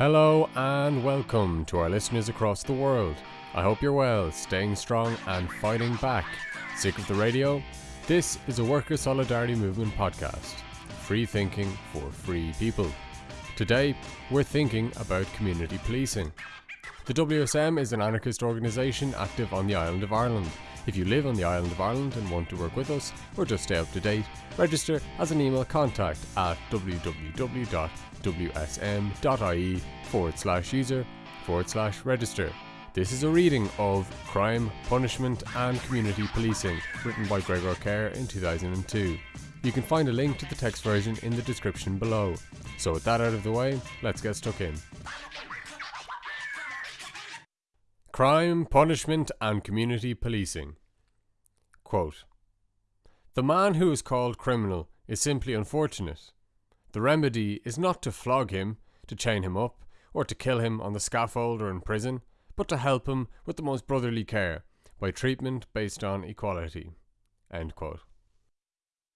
Hello and welcome to our listeners across the world. I hope you're well, staying strong and fighting back. Sick of the radio? This is a Worker Solidarity Movement podcast. Free thinking for free people. Today, we're thinking about community policing. The WSM is an anarchist organisation active on the island of Ireland. If you live on the island of Ireland and want to work with us or just stay up to date, register as an email contact at www.wsm.ie forward slash user forward slash register. This is a reading of Crime, Punishment and Community Policing, written by Gregor Kerr in 2002. You can find a link to the text version in the description below. So, with that out of the way, let's get stuck in. Crime, Punishment and Community Policing. Quote The man who is called criminal is simply unfortunate. The remedy is not to flog him, to chain him up, or to kill him on the scaffold or in prison, but to help him with the most brotherly care by treatment based on equality.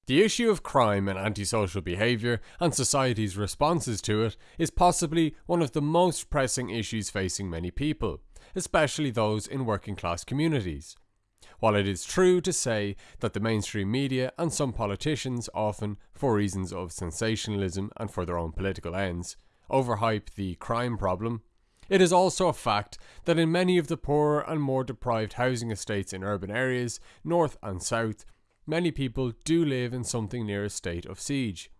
The issue of crime and antisocial behaviour and society's responses to it is possibly one of the most pressing issues facing many people, especially those in working class communities. While it is true to say that the mainstream media and some politicians often, for reasons of sensationalism and for their own political ends, overhype the crime problem, it is also a fact that in many of the poorer and more deprived housing estates in urban areas, north and south, many people do live in something near a state of siege.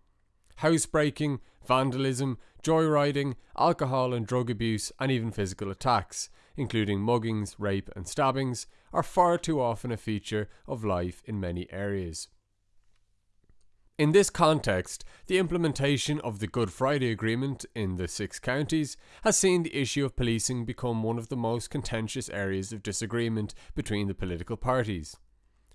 Housebreaking, vandalism, joyriding, alcohol and drug abuse, and even physical attacks, including muggings, rape, and stabbings, are far too often a feature of life in many areas. In this context, the implementation of the Good Friday Agreement in the six counties has seen the issue of policing become one of the most contentious areas of disagreement between the political parties.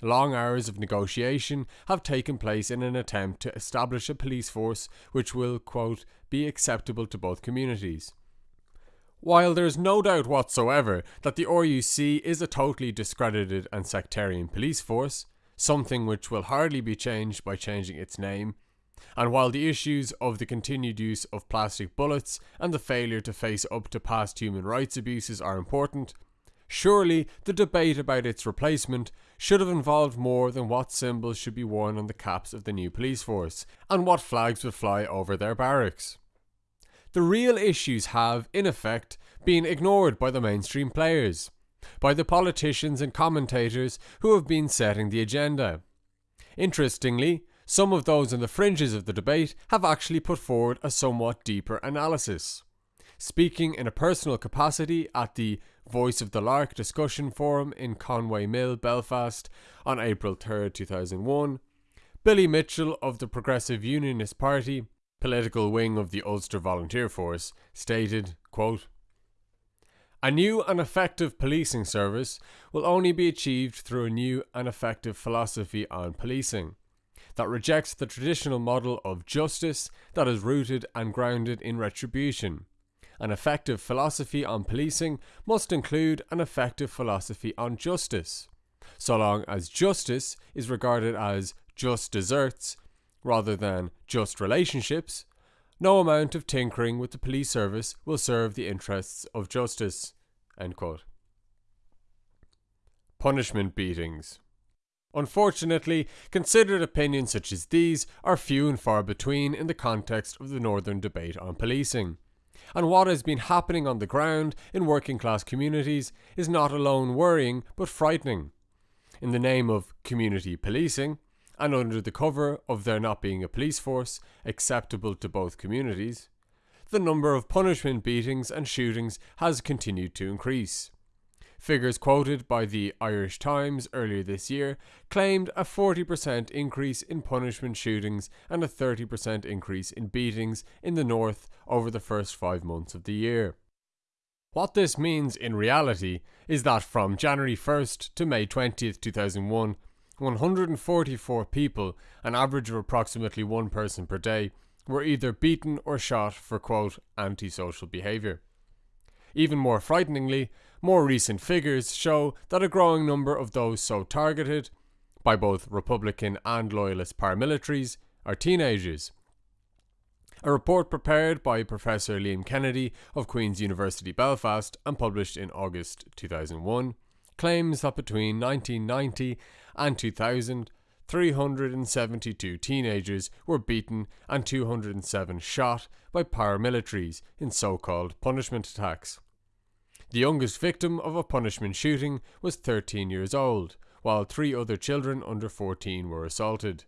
Long hours of negotiation have taken place in an attempt to establish a police force which will, quote, be acceptable to both communities. While there is no doubt whatsoever that the RUC is a totally discredited and sectarian police force, something which will hardly be changed by changing its name. And while the issues of the continued use of plastic bullets and the failure to face up to past human rights abuses are important, surely the debate about its replacement should have involved more than what symbols should be worn on the caps of the new police force and what flags would fly over their barracks. The real issues have, in effect, been ignored by the mainstream players by the politicians and commentators who have been setting the agenda. Interestingly, some of those on the fringes of the debate have actually put forward a somewhat deeper analysis. Speaking in a personal capacity at the Voice of the Lark discussion forum in Conway Mill, Belfast on April 3, 2001, Billy Mitchell of the Progressive Unionist Party, political wing of the Ulster Volunteer Force, stated, quote, a new and effective policing service will only be achieved through a new and effective philosophy on policing that rejects the traditional model of justice that is rooted and grounded in retribution. An effective philosophy on policing must include an effective philosophy on justice. So long as justice is regarded as just deserts rather than just relationships, no amount of tinkering with the police service will serve the interests of justice. Punishment beatings. Unfortunately, considered opinions such as these are few and far between in the context of the Northern debate on policing. And what has been happening on the ground in working class communities is not alone worrying but frightening. In the name of community policing, and under the cover of there not being a police force acceptable to both communities, the number of punishment beatings and shootings has continued to increase. Figures quoted by the Irish Times earlier this year claimed a 40% increase in punishment shootings and a 30% increase in beatings in the north over the first five months of the year. What this means in reality is that from January 1st to May 20th, 2001, 144 people, an average of approximately one person per day, were either beaten or shot for quote antisocial behaviour. Even more frighteningly, more recent figures show that a growing number of those so targeted by both Republican and Loyalist paramilitaries are teenagers. A report prepared by Professor Liam Kennedy of Queen's University Belfast and published in August 2001 claims that between 1990 and 2000, 372 teenagers were beaten and 207 shot by paramilitaries in so called punishment attacks. The youngest victim of a punishment shooting was 13 years old, while three other children under 14 were assaulted.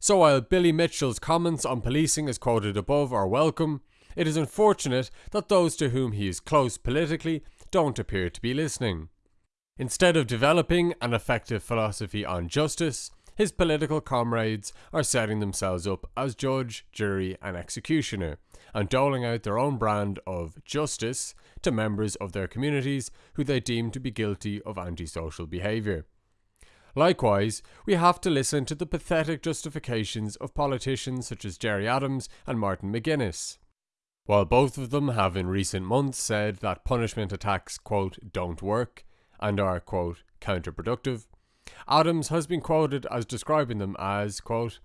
So while Billy Mitchell's comments on policing as quoted above are welcome, it is unfortunate that those to whom he is close politically don't appear to be listening. Instead of developing an effective philosophy on justice, his political comrades are setting themselves up as judge, jury, and executioner, and doling out their own brand of justice to members of their communities who they deem to be guilty of antisocial behaviour. Likewise, we have to listen to the pathetic justifications of politicians such as Gerry Adams and Martin McGuinness. While both of them have in recent months said that punishment attacks, quote, don't work and are, quote, counterproductive, Adams has been quoted as describing them as, quote,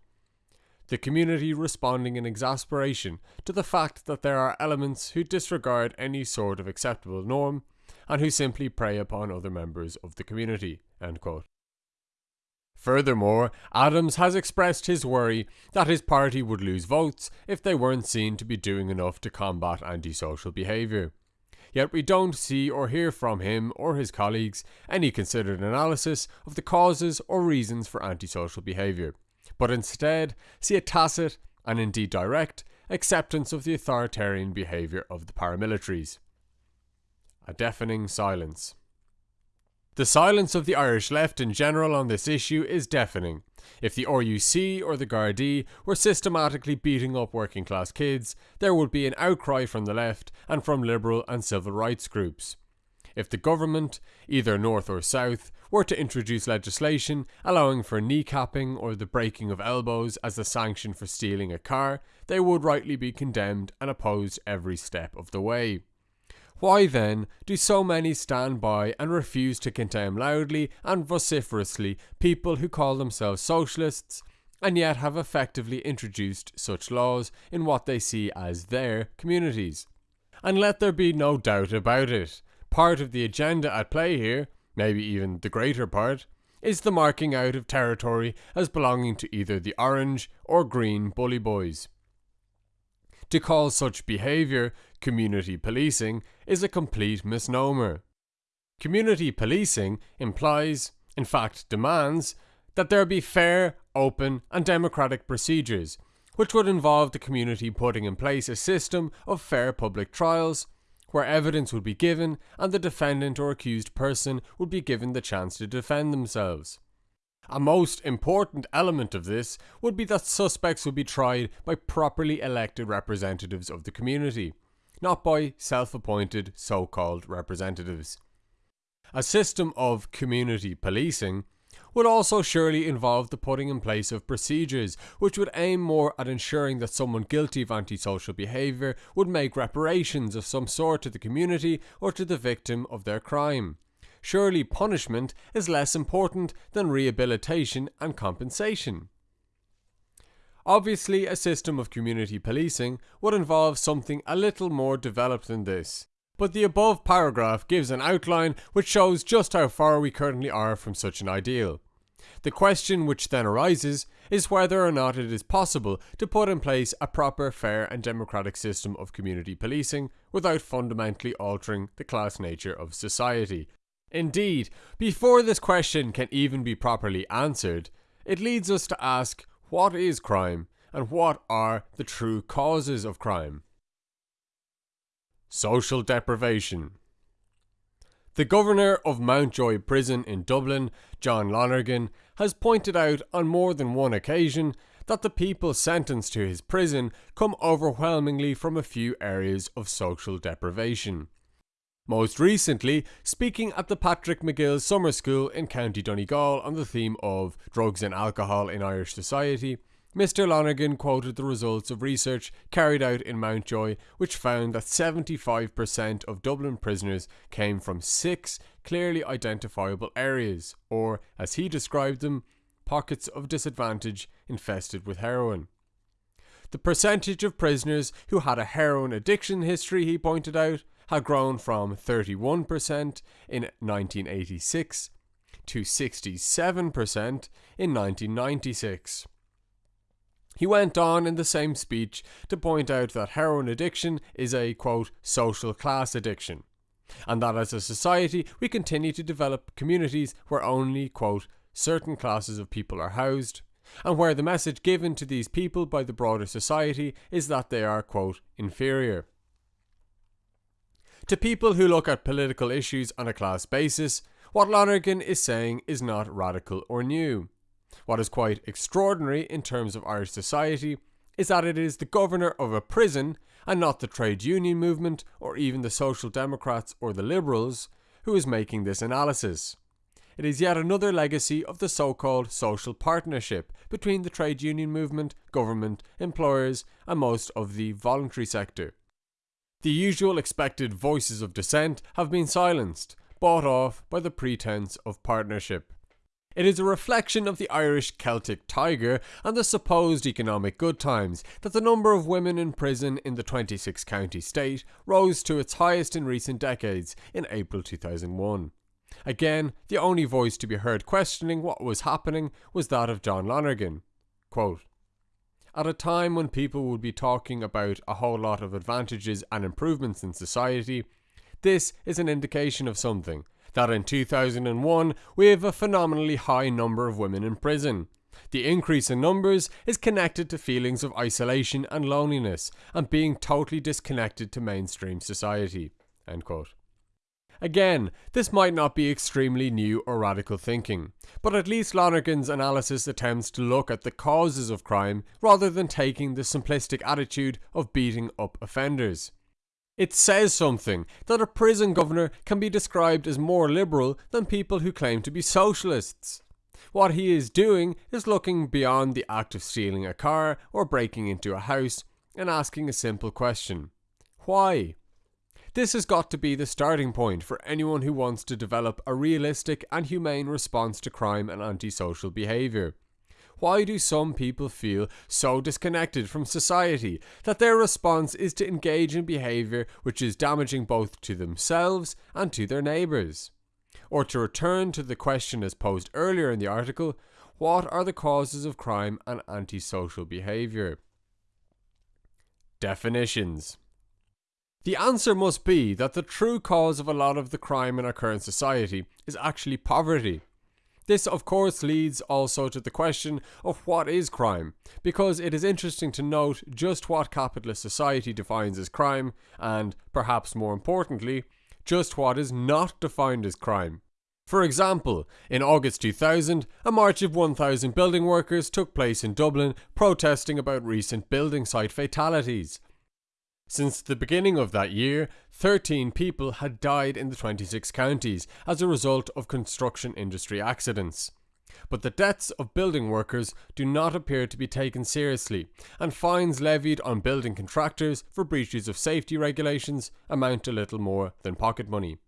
the community responding in exasperation to the fact that there are elements who disregard any sort of acceptable norm and who simply prey upon other members of the community. Furthermore, Adams has expressed his worry that his party would lose votes if they weren't seen to be doing enough to combat antisocial behaviour. Yet we don't see or hear from him or his colleagues any considered analysis of the causes or reasons for antisocial behaviour, but instead see a tacit, and indeed direct, acceptance of the authoritarian behaviour of the paramilitaries. A deafening silence. The silence of the Irish left in general on this issue is deafening. If the RUC or the Gardaí were systematically beating up working class kids, there would be an outcry from the left and from liberal and civil rights groups. If the government, either north or south, were to introduce legislation allowing for kneecapping or the breaking of elbows as a sanction for stealing a car, they would rightly be condemned and opposed every step of the way. Why then do so many stand by and refuse to condemn loudly and vociferously people who call themselves socialists and yet have effectively introduced such laws in what they see as their communities? And let there be no doubt about it, part of the agenda at play here, maybe even the greater part, is the marking out of territory as belonging to either the orange or green bully boys. To call such behaviour community policing is a complete misnomer. Community policing implies, in fact demands, that there be fair, open and democratic procedures, which would involve the community putting in place a system of fair public trials, where evidence would be given and the defendant or accused person would be given the chance to defend themselves. A most important element of this would be that suspects would be tried by properly elected representatives of the community, not by self appointed so called representatives. A system of community policing would also surely involve the putting in place of procedures which would aim more at ensuring that someone guilty of antisocial behaviour would make reparations of some sort to the community or to the victim of their crime surely punishment is less important than rehabilitation and compensation. Obviously, a system of community policing would involve something a little more developed than this, but the above paragraph gives an outline which shows just how far we currently are from such an ideal. The question which then arises is whether or not it is possible to put in place a proper, fair and democratic system of community policing without fundamentally altering the class nature of society, Indeed, before this question can even be properly answered, it leads us to ask what is crime and what are the true causes of crime? Social deprivation. The governor of Mountjoy Prison in Dublin, John Lonergan, has pointed out on more than one occasion that the people sentenced to his prison come overwhelmingly from a few areas of social deprivation. Most recently, speaking at the Patrick MacGill Summer School in County Donegal on the theme of drugs and alcohol in Irish society, Mr. Lonergan quoted the results of research carried out in Mountjoy, which found that 75% of Dublin prisoners came from six clearly identifiable areas, or, as he described them, pockets of disadvantage infested with heroin. The percentage of prisoners who had a heroin addiction history, he pointed out, had grown from 31% in 1986 to 67% in 1996. He went on in the same speech to point out that heroin addiction is a quote social class addiction and that as a society we continue to develop communities where only quote certain classes of people are housed and where the message given to these people by the broader society is that they are quote inferior. To people who look at political issues on a class basis what Lonergan is saying is not radical or new what is quite extraordinary in terms of Irish society is that it is the governor of a prison and not the trade union movement or even the Social Democrats or the Liberals who is making this analysis. It is yet another legacy of the so called social partnership between the trade union movement, government, employers, and most of the voluntary sector. The usual expected voices of dissent have been silenced, bought off by the pretense of partnership. It is a reflection of the Irish Celtic tiger and the supposed economic good times that the number of women in prison in the 26 county state rose to its highest in recent decades in April 2001. Again, the only voice to be heard questioning what was happening was that of John Lonergan. Quote, At a time when people would be talking about a whole lot of advantages and improvements in society, this is an indication of something that in 2001 we have a phenomenally high number of women in prison. The increase in numbers is connected to feelings of isolation and loneliness and being totally disconnected to mainstream society. Again, this might not be extremely new or radical thinking, but at least Lonergan's analysis attempts to look at the causes of crime rather than taking the simplistic attitude of beating up offenders. It says something that a prison governor can be described as more liberal than people who claim to be socialists. What he is doing is looking beyond the act of stealing a car or breaking into a house and asking a simple question Why? This has got to be the starting point for anyone who wants to develop a realistic and humane response to crime and antisocial behaviour. Why do some people feel so disconnected from society that their response is to engage in behaviour which is damaging both to themselves and to their neighbours? Or to return to the question as posed earlier in the article, what are the causes of crime and antisocial behaviour? Definitions the answer must be that the true cause of a lot of the crime in our current society is actually poverty. This, of course, leads also to the question of what is crime, because it is interesting to note just what capitalist society defines as crime, and, perhaps more importantly, just what is not defined as crime. For example, in August 2000, a march of 1,000 building workers took place in Dublin protesting about recent building site fatalities. Since the beginning of that year, 13 people had died in the 26 counties as a result of construction industry accidents. But the deaths of building workers do not appear to be taken seriously, and fines levied on building contractors for breaches of safety regulations amount to little more than pocket money.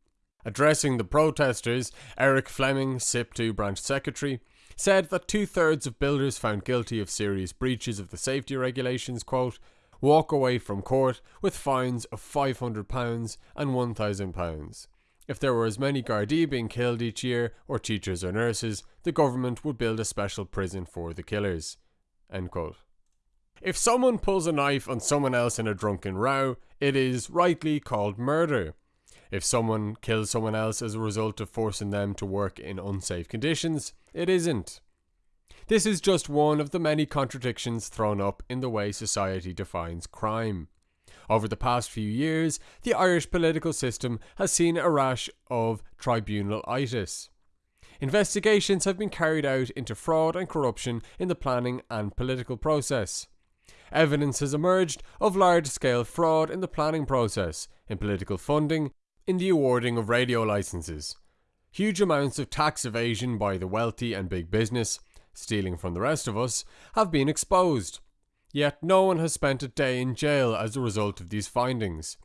Addressing the protesters, Eric Fleming, SIPTU branch secretary, said that two thirds of builders found guilty of serious breaches of the safety regulations, quote, walk away from court with fines of £500 and £1,000. If there were as many Gardaí being killed each year, or teachers or nurses, the government would build a special prison for the killers. If someone pulls a knife on someone else in a drunken row, it is rightly called murder. If someone kills someone else as a result of forcing them to work in unsafe conditions, it isn't. This is just one of the many contradictions thrown up in the way society defines crime. Over the past few years, the Irish political system has seen a rash of tribunalitis. Investigations have been carried out into fraud and corruption in the planning and political process. Evidence has emerged of large scale fraud in the planning process, in political funding, in the awarding of radio licenses. Huge amounts of tax evasion by the wealthy and big business, stealing from the rest of us, have been exposed. Yet no one has spent a day in jail as a result of these findings.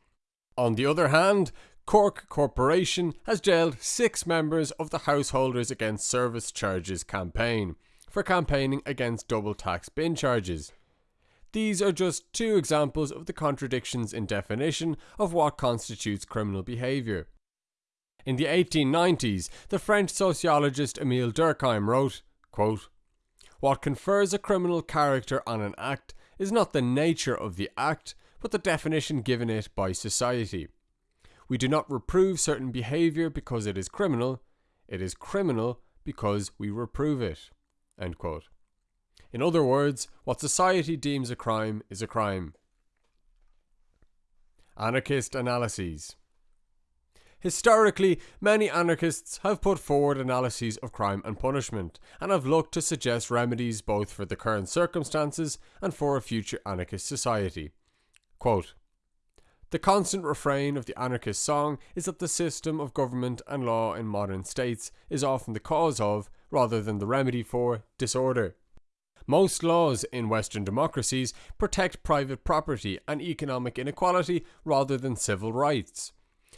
On the other hand, Cork Corporation has jailed six members of the Householders Against Service Charges campaign for campaigning against double tax bin charges. These are just two examples of the contradictions in definition of what constitutes criminal behaviour. In the 1890s, the French sociologist Emile Durkheim wrote, quote, What confers a criminal character on an act is not the nature of the act, but the definition given it by society. We do not reprove certain behaviour because it is criminal, it is criminal because we reprove it. In other words, what society deems a crime is a crime. Anarchist analyses. Historically, many anarchists have put forward analyses of crime and punishment, and have looked to suggest remedies both for the current circumstances and for a future anarchist society. Quote, the constant refrain of the anarchist song is that the system of government and law in modern states is often the cause of, rather than the remedy for, disorder. Most laws in Western democracies protect private property and economic inequality rather than civil rights.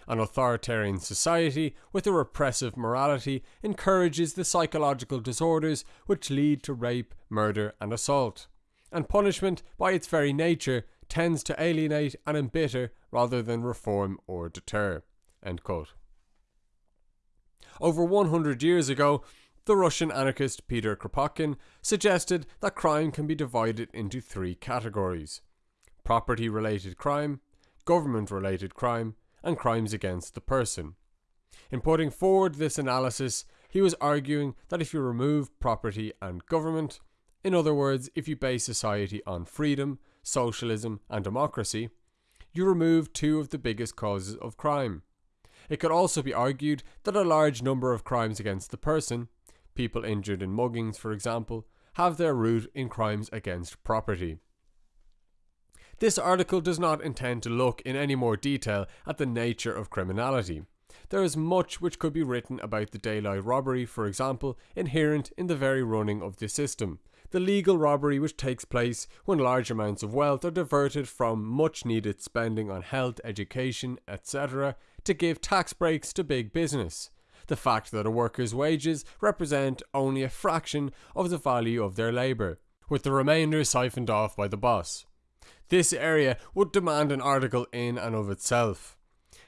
An authoritarian society with a repressive morality encourages the psychological disorders which lead to rape, murder, and assault. And punishment, by its very nature, tends to alienate and embitter rather than reform or deter. Over 100 years ago, the Russian anarchist Peter Kropotkin suggested that crime can be divided into three categories property related crime, government related crime, and crimes against the person. In putting forward this analysis, he was arguing that if you remove property and government, in other words, if you base society on freedom, socialism, and democracy, you remove two of the biggest causes of crime. It could also be argued that a large number of crimes against the person people injured in muggings, for example, have their root in crimes against property. This article does not intend to look in any more detail at the nature of criminality. There is much which could be written about the daylight robbery, for example, inherent in the very running of the system. The legal robbery which takes place when large amounts of wealth are diverted from much needed spending on health, education, etc., to give tax breaks to big business the fact that a worker's wages represent only a fraction of the value of their labour, with the remainder siphoned off by the boss. This area would demand an article in and of itself.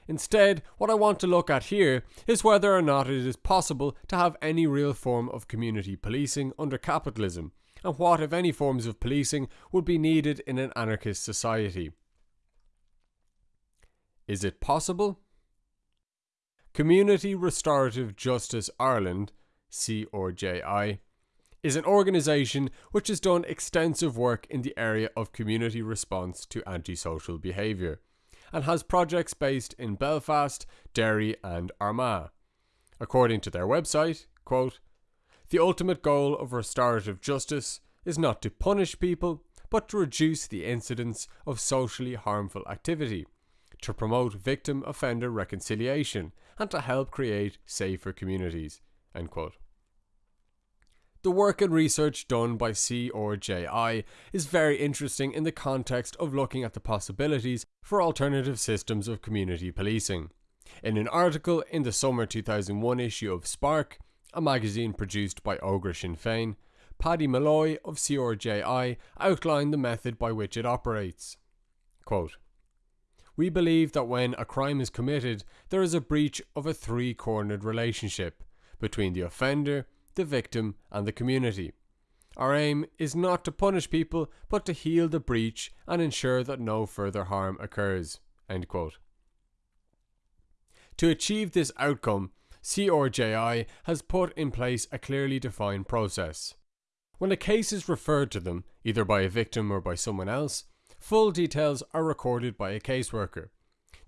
Instead, what I want to look at here is whether or not it is possible to have any real form of community policing under capitalism, and what, if any, forms of policing would be needed in an anarchist society. Is it possible? Community Restorative Justice Ireland, CRJI, is an organisation which has done extensive work in the area of community response to antisocial behaviour and has projects based in Belfast, Derry, and Armagh. According to their website, quote, the ultimate goal of restorative justice is not to punish people, but to reduce the incidence of socially harmful activity to promote victim offender reconciliation and to help create safer communities. The work and research done by CRJI is very interesting in the context of looking at the possibilities for alternative systems of community policing. In an article in the summer 2001 issue of Spark, a magazine produced by Ógra Sinn Féin, Paddy Malloy of CRJI outlined the method by which it operates. Quote, we believe that when a crime is committed, there is a breach of a three cornered relationship between the offender, the victim, and the community. Our aim is not to punish people, but to heal the breach and ensure that no further harm occurs. To achieve this outcome, CRJI has put in place a clearly defined process. When a case is referred to them, either by a victim or by someone else, Full details are recorded by a caseworker.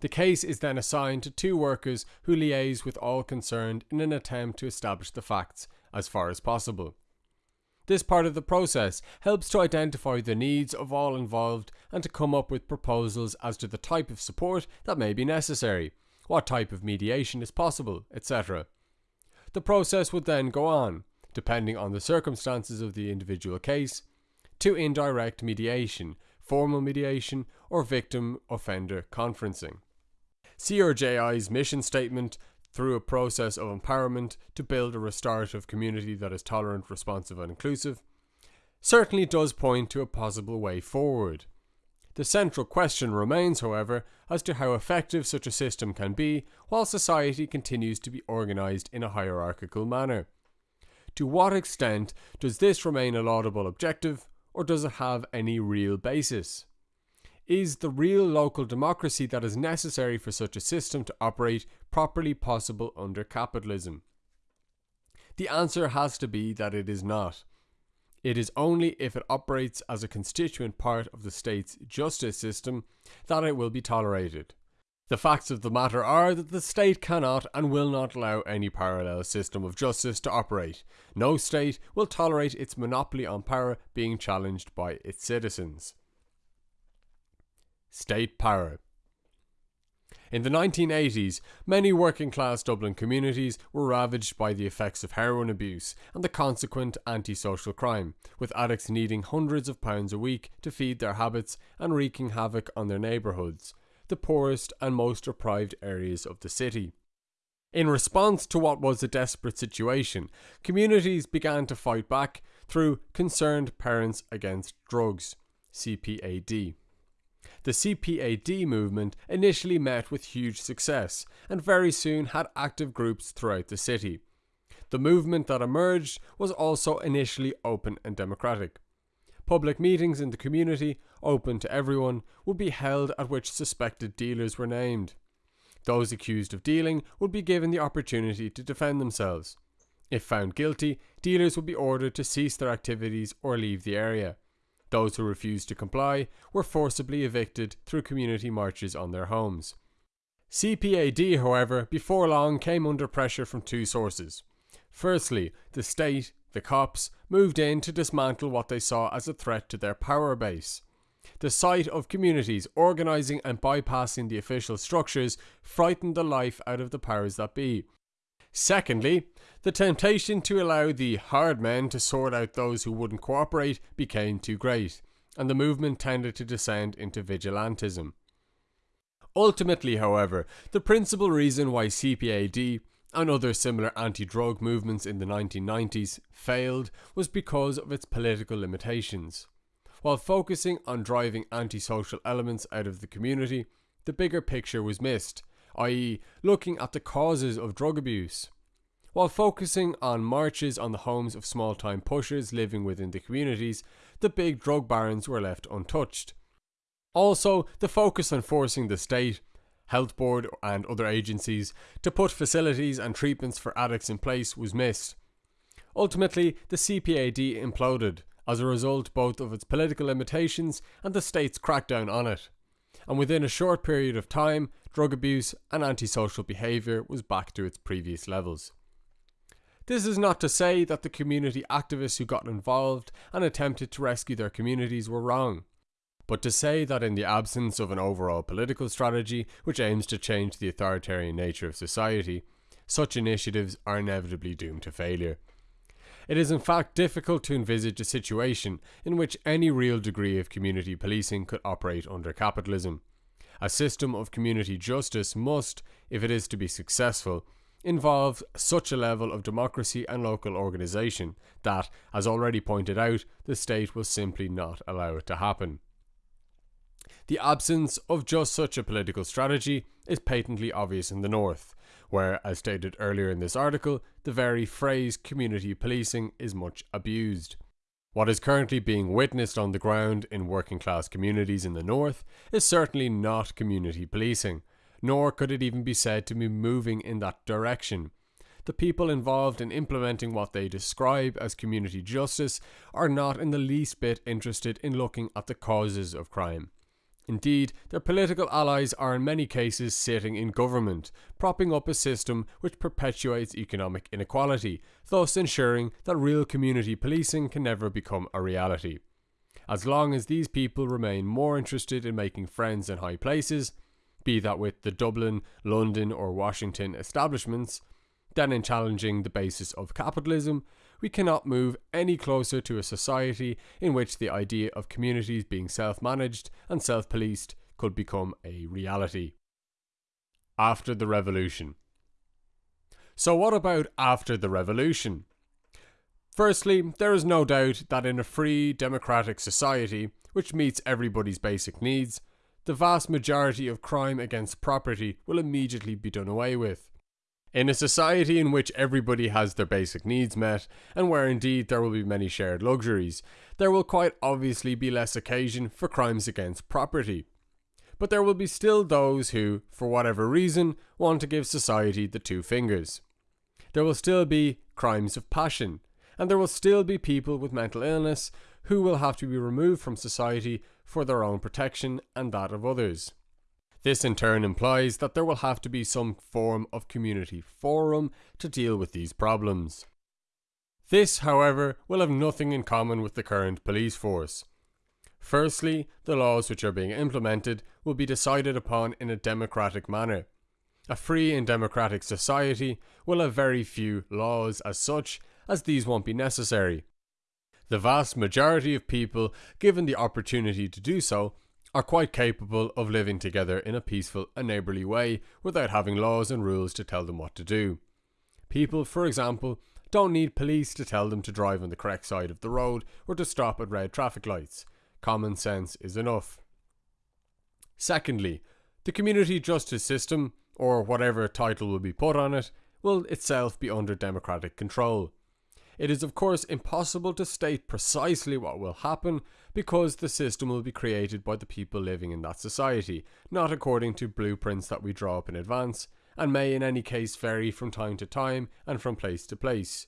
The case is then assigned to two workers who liaise with all concerned in an attempt to establish the facts as far as possible. This part of the process helps to identify the needs of all involved and to come up with proposals as to the type of support that may be necessary, what type of mediation is possible, etc. The process would then go on, depending on the circumstances of the individual case, to indirect mediation, formal mediation, or victim offender conferencing. CRJI's mission statement through a process of empowerment to build a restorative community that is tolerant, responsive, and inclusive, certainly does point to a possible way forward. The central question remains, however, as to how effective such a system can be while society continues to be organised in a hierarchical manner. To what extent does this remain a laudable objective, or does it have any real basis? Is the real local democracy that is necessary for such a system to operate properly possible under capitalism? The answer has to be that it is not. It is only if it operates as a constituent part of the state's justice system that it will be tolerated. The facts of the matter are that the state cannot and will not allow any parallel system of justice to operate. No state will tolerate its monopoly on power being challenged by its citizens. State power. In the 1980s, many working class Dublin communities were ravaged by the effects of heroin abuse and the consequent antisocial crime, with addicts needing hundreds of pounds a week to feed their habits and wreaking havoc on their neighbourhoods, the poorest and most deprived areas of the city. In response to what was a desperate situation, communities began to fight back through Concerned Parents Against Drugs, CPAD. The CPAD movement initially met with huge success and very soon had active groups throughout the city. The movement that emerged was also initially open and democratic. Public meetings in the community, open to everyone, would be held at which suspected dealers were named. Those accused of dealing would be given the opportunity to defend themselves. If found guilty, dealers would be ordered to cease their activities or leave the area. Those who refused to comply were forcibly evicted through community marches on their homes. CPAD, however, before long came under pressure from two sources. Firstly, the state, the cops, moved in to dismantle what they saw as a threat to their power base. The sight of communities organising and bypassing the official structures frightened the life out of the powers that be, Secondly, the temptation to allow the hard men to sort out those who wouldn't cooperate became too great, and the movement tended to descend into vigilantism. Ultimately, however, the principal reason why CPAD and other similar anti drug movements in the 1990s failed was because of its political limitations. While focusing on driving antisocial elements out of the community, the bigger picture was missed, i.e., looking at the causes of drug abuse. While focusing on marches on the homes of small time pushers living within the communities, the big drug barons were left untouched. Also, the focus on forcing the state, health board, and other agencies to put facilities and treatments for addicts in place was missed. Ultimately, the CPAD imploded as a result both of its political limitations and the state's crackdown on it. And within a short period of time, drug abuse, and antisocial behaviour was back to its previous levels. This is not to say that the community activists who got involved and attempted to rescue their communities were wrong, but to say that in the absence of an overall political strategy which aims to change the authoritarian nature of society, such initiatives are inevitably doomed to failure. It is in fact difficult to envisage a situation in which any real degree of community policing could operate under capitalism. A system of community justice must, if it is to be successful, involve such a level of democracy and local organisation that, as already pointed out, the state will simply not allow it to happen. The absence of just such a political strategy is patently obvious in the North, where, as stated earlier in this article, the very phrase community policing is much abused. What is currently being witnessed on the ground in working class communities in the north is certainly not community policing, nor could it even be said to be moving in that direction. The people involved in implementing what they describe as community justice are not in the least bit interested in looking at the causes of crime. Indeed, their political allies are in many cases sitting in government, propping up a system which perpetuates economic inequality, thus ensuring that real community policing can never become a reality. As long as these people remain more interested in making friends in high places, be that with the Dublin, London, or Washington establishments, than in challenging the basis of capitalism, we cannot move any closer to a society in which the idea of communities being self managed and self policed could become a reality. After the revolution. So, what about after the revolution? Firstly, there is no doubt that in a free, democratic society, which meets everybody's basic needs, the vast majority of crime against property will immediately be done away with. In a society in which everybody has their basic needs met, and where indeed there will be many shared luxuries, there will quite obviously be less occasion for crimes against property. But there will be still those who, for whatever reason, want to give society the two fingers. There will still be crimes of passion, and there will still be people with mental illness who will have to be removed from society for their own protection and that of others. This in turn implies that there will have to be some form of community forum to deal with these problems. This, however, will have nothing in common with the current police force. Firstly, the laws which are being implemented will be decided upon in a democratic manner. A free and democratic society will have very few laws as such, as these won't be necessary. The vast majority of people, given the opportunity to do so, are quite capable of living together in a peaceful and neighbourly way without having laws and rules to tell them what to do. People, for example, don't need police to tell them to drive on the correct side of the road or to stop at red traffic lights. Common sense is enough. Secondly, the community justice system, or whatever title will be put on it, will itself be under democratic control. It is of course impossible to state precisely what will happen because the system will be created by the people living in that society, not according to blueprints that we draw up in advance, and may in any case vary from time to time and from place to place.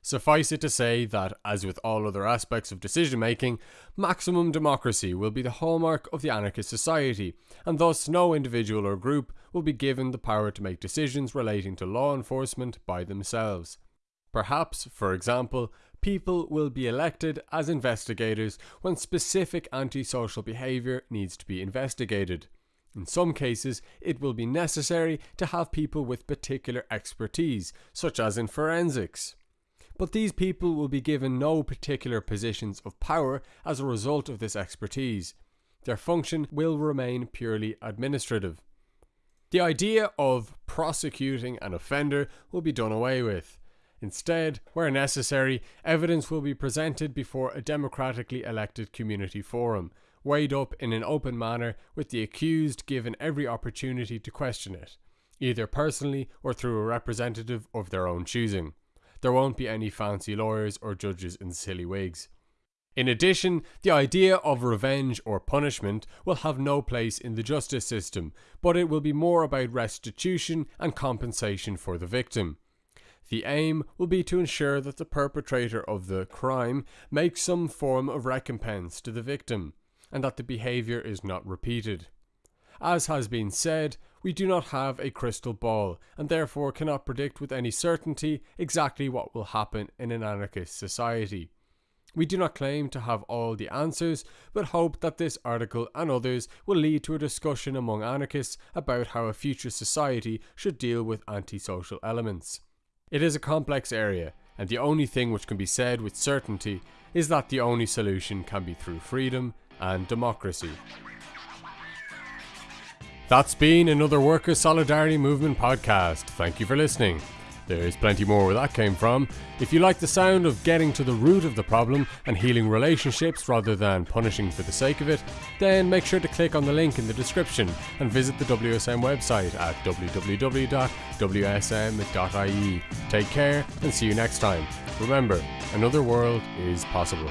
Suffice it to say that, as with all other aspects of decision making, maximum democracy will be the hallmark of the anarchist society, and thus no individual or group will be given the power to make decisions relating to law enforcement by themselves. Perhaps, for example, people will be elected as investigators when specific antisocial behaviour needs to be investigated. In some cases, it will be necessary to have people with particular expertise, such as in forensics. But these people will be given no particular positions of power as a result of this expertise. Their function will remain purely administrative. The idea of prosecuting an offender will be done away with. Instead, where necessary, evidence will be presented before a democratically elected community forum, weighed up in an open manner with the accused given every opportunity to question it, either personally or through a representative of their own choosing. There won't be any fancy lawyers or judges in silly wigs. In addition, the idea of revenge or punishment will have no place in the justice system, but it will be more about restitution and compensation for the victim. The aim will be to ensure that the perpetrator of the crime makes some form of recompense to the victim, and that the behaviour is not repeated. As has been said, we do not have a crystal ball, and therefore cannot predict with any certainty exactly what will happen in an anarchist society. We do not claim to have all the answers, but hope that this article and others will lead to a discussion among anarchists about how a future society should deal with antisocial elements. It is a complex area, and the only thing which can be said with certainty is that the only solution can be through freedom and democracy. That's been another Workers' Solidarity Movement podcast. Thank you for listening. There's plenty more where that came from. If you like the sound of getting to the root of the problem and healing relationships rather than punishing for the sake of it, then make sure to click on the link in the description and visit the WSM website at www.wsm.ie. Take care and see you next time. Remember, another world is possible.